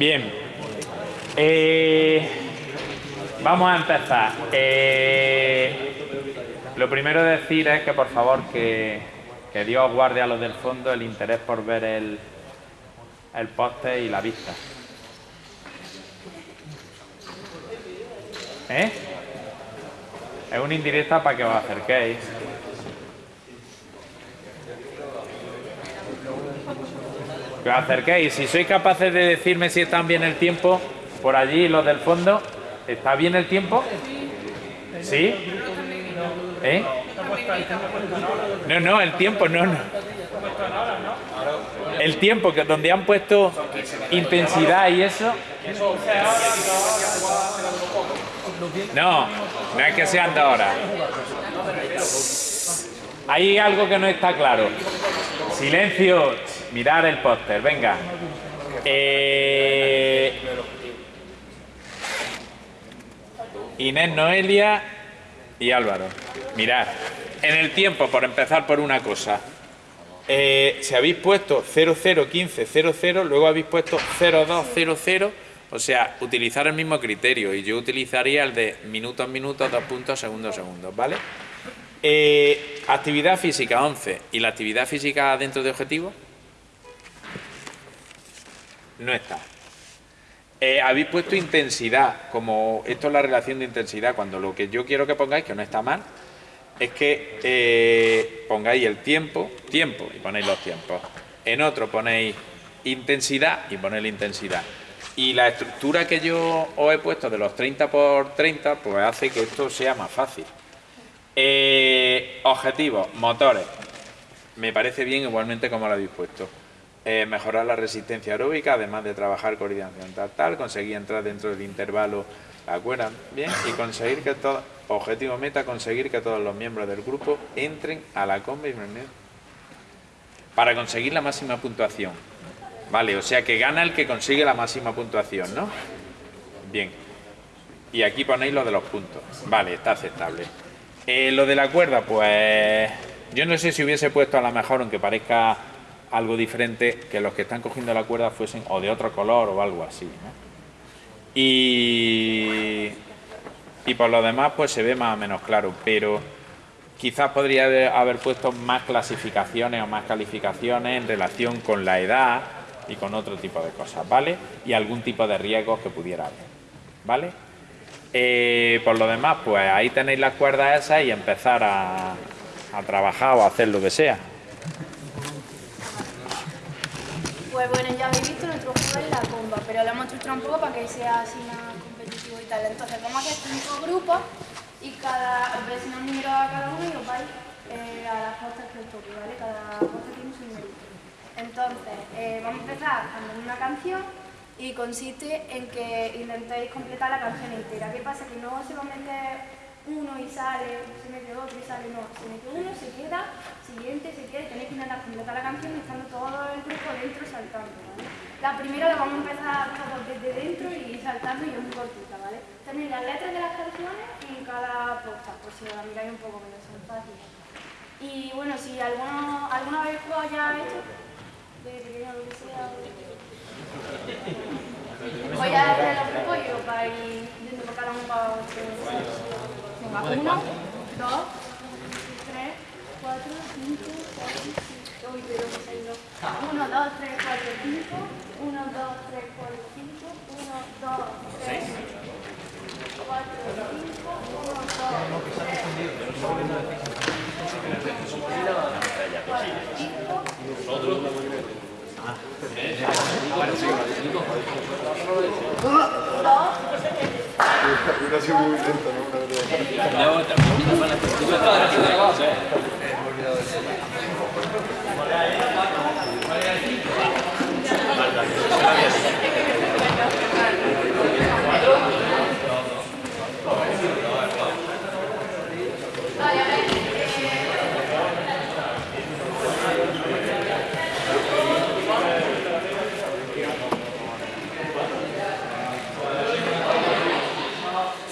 Bien. Eh, vamos a empezar. Eh, lo primero de decir es que por favor que, que Dios guarde a los del fondo el interés por ver el, el póster y la vista. ¿Eh? Es una indirecta para que os acerquéis. Que os acerquéis. Si sois capaces de decirme si están bien el tiempo, por allí los del fondo, ¿está bien el tiempo? ¿Sí? ¿Eh? No, no, el tiempo, no, no. El tiempo, que donde han puesto intensidad y eso. No, no es que sean de ahora. Hay algo que no está claro. Silencio. Mirar el póster, venga. Eh, Inés Noelia y Álvaro. Mirad. En el tiempo, por empezar por una cosa. Eh, si habéis puesto 001500, luego habéis puesto 0200, o sea, utilizar el mismo criterio. Y yo utilizaría el de minutos, minutos, dos puntos, segundos, segundos, ¿vale? Eh, actividad física 11. ¿Y la actividad física dentro de objetivo? No está. Eh, habéis puesto intensidad, como esto es la relación de intensidad, cuando lo que yo quiero que pongáis, que no está mal, es que eh, pongáis el tiempo, tiempo, y ponéis los tiempos. En otro ponéis intensidad y ponéis la intensidad. Y la estructura que yo os he puesto de los 30 por 30, pues hace que esto sea más fácil. Eh, objetivos, motores. Me parece bien igualmente como lo habéis puesto. Eh, mejorar la resistencia aeróbica, además de trabajar coordinación tal, tal, conseguir entrar dentro del intervalo, ¿de acuerdo? Bien, y conseguir que todo, objetivo meta, conseguir que todos los miembros del grupo entren a la comba para conseguir la máxima puntuación. Vale, o sea que gana el que consigue la máxima puntuación, ¿no? Bien. Y aquí ponéis lo de los puntos. Vale, está aceptable. Eh, lo de la cuerda, pues... Yo no sé si hubiese puesto a lo mejor, aunque parezca algo diferente, que los que están cogiendo la cuerda fuesen o de otro color o algo así, ¿no? Y, y por lo demás, pues se ve más o menos claro, pero quizás podría haber puesto más clasificaciones o más calificaciones en relación con la edad y con otro tipo de cosas, ¿vale? Y algún tipo de riesgos que pudiera haber, ¿vale? Eh, por lo demás, pues ahí tenéis las cuerdas esas y empezar a, a trabajar o a hacer lo que sea. Pues bueno, ya habéis visto nuestro juego es la comba, pero lo hemos estructurado un poco para que sea así más competitivo y tal. Entonces vamos a hacer cinco grupos y cada, os voy a enseñar un número a cada uno y os vais eh, a las postas que os toque, ¿vale? Cada posta tiene su número. Entonces, eh, vamos a empezar cantando una canción y consiste en que intentéis completar la canción entera. ¿Qué pasa? Que no meter uno y sale, se mete otro y sale, no, se mete uno, se queda, siguiente, se queda tenéis que intentar completar la canción estando todo el grupo dentro saltando, ¿vale? La primera la vamos a empezar todos desde dentro y saltando y es muy cortita, ¿vale? Tenéis las letras de las canciones en cada posta, por si la miráis un poco, que no. Y bueno, si alguno, alguna vez jugado ya esto, de pequeño lo que sea, voy a hacer los grupos os vais yendo por cada uno para Uno, dos, tres, cuatro, cinco, seis, uy, pero me he ido. Uno, dos, tres, cuatro, cinco, uno, dos, tres, cuatro, cinco, uno, dos, tres, cuatro, cinco, uno, dos, Hubiera sido muy lento, ¿no? Una verdad.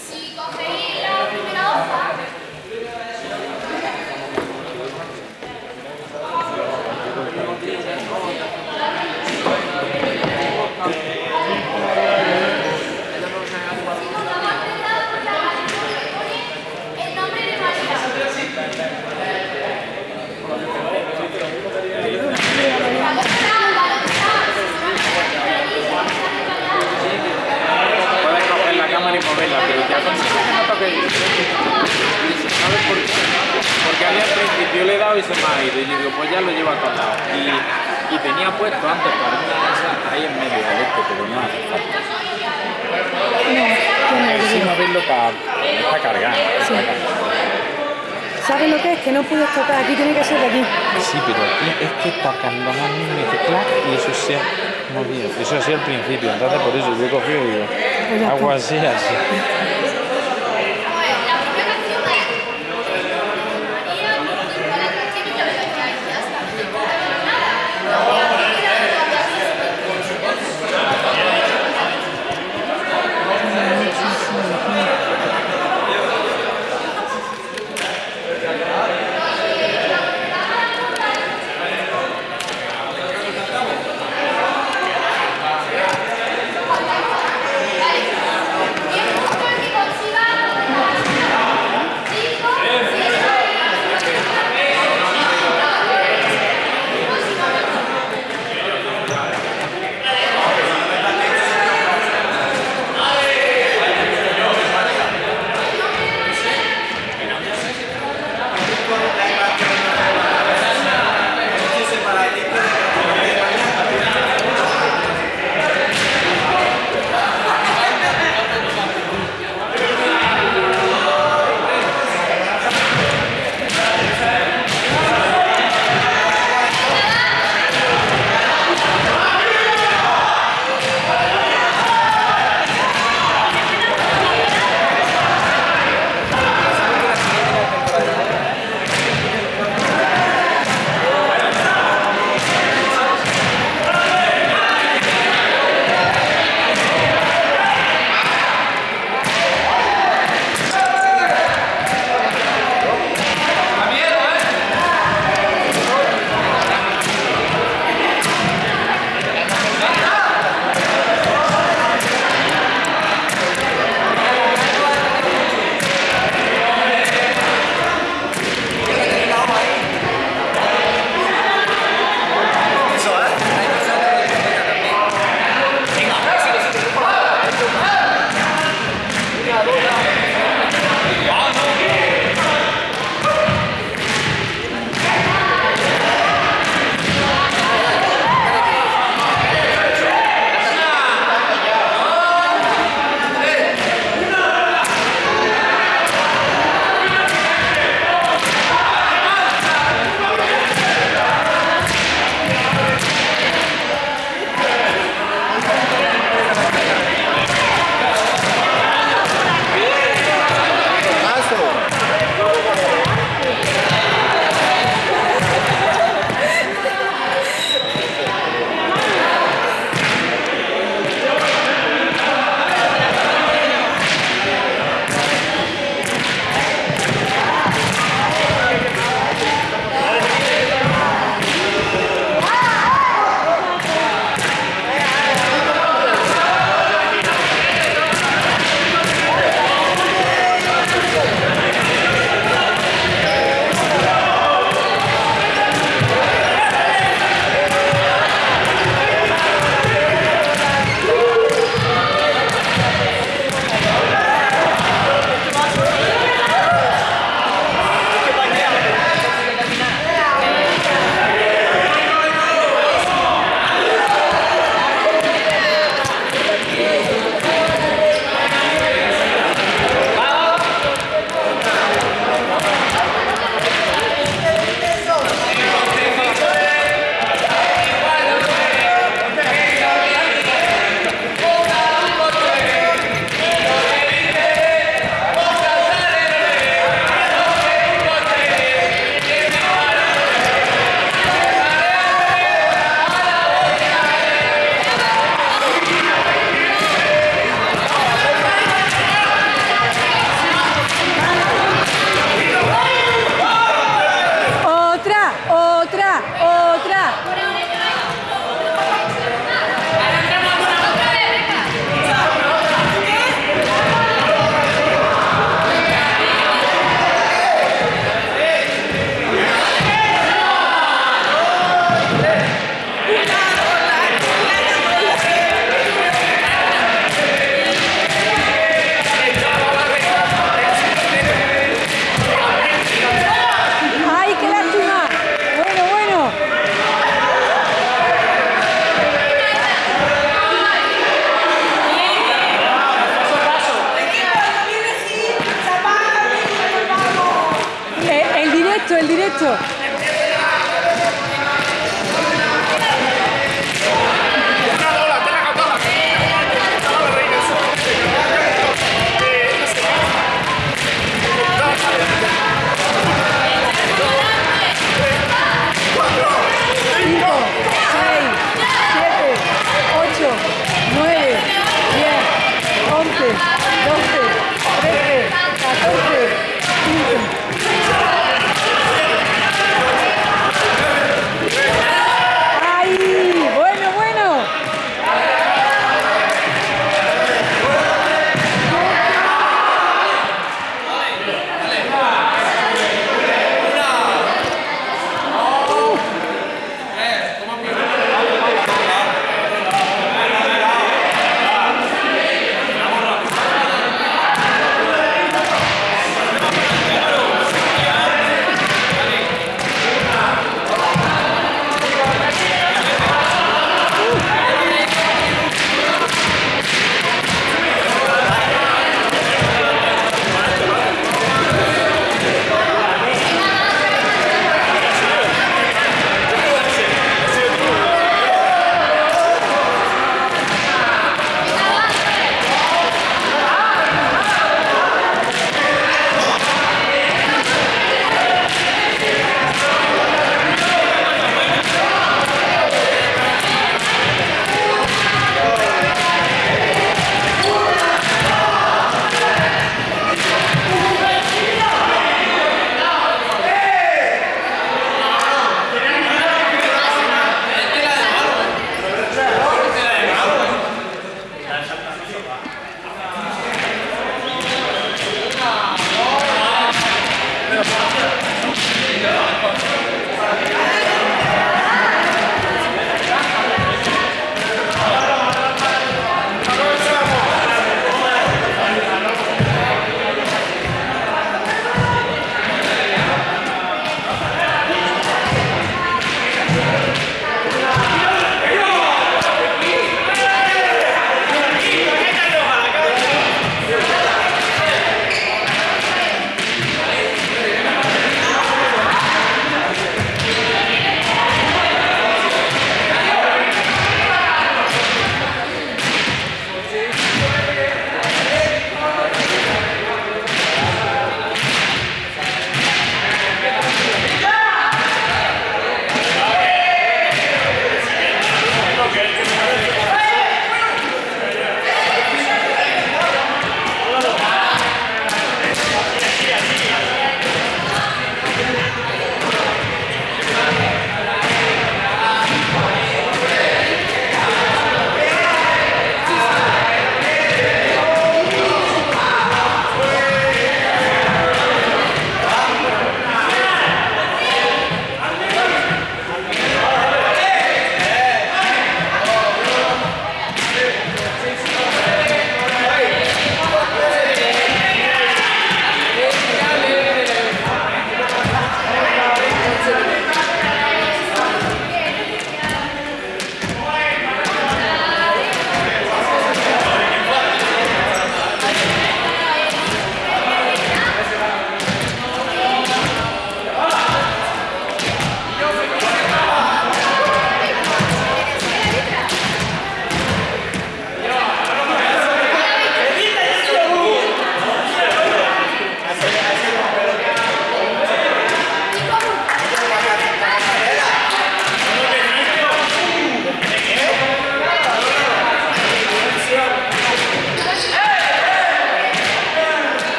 Si cogéis la primera hoja, lado y se me ha ido. Y yo digo, pues ya lo llevo a todos lados. Y, y tenía puesto antes para una de esas ahí en medio del este, pero no hace falta. Sí, moverlo para. Está cargado. Cargado. ¿Sabes lo que es? Que no puedes tocar, aquí tiene que ser de aquí. Sí, pero aquí es que está cuando más me dice clac y eso se ha movido. Eso así al principio, entonces por eso yo he cogido y digo, Pues ya hago así, así.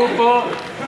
Grupo